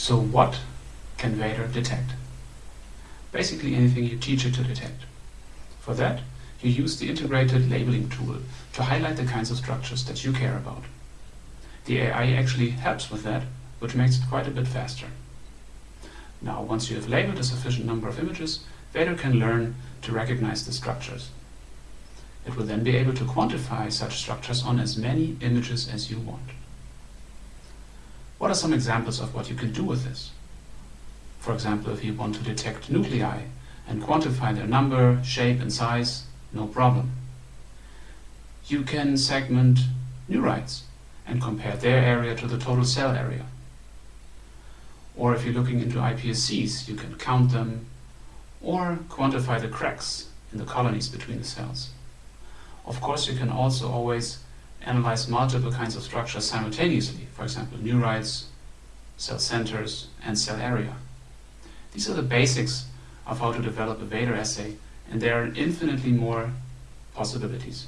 So what can Vader detect? Basically anything you teach it to detect. For that, you use the integrated labeling tool to highlight the kinds of structures that you care about. The AI actually helps with that, which makes it quite a bit faster. Now, once you have labeled a sufficient number of images, Vader can learn to recognize the structures. It will then be able to quantify such structures on as many images as you want. What are some examples of what you can do with this? For example, if you want to detect nuclei and quantify their number, shape and size, no problem. You can segment neurites and compare their area to the total cell area. Or if you're looking into iPSCs, you can count them or quantify the cracks in the colonies between the cells. Of course, you can also always analyze multiple kinds of structures simultaneously, for example, neurites, cell centers, and cell area. These are the basics of how to develop a Vader assay, and there are infinitely more possibilities.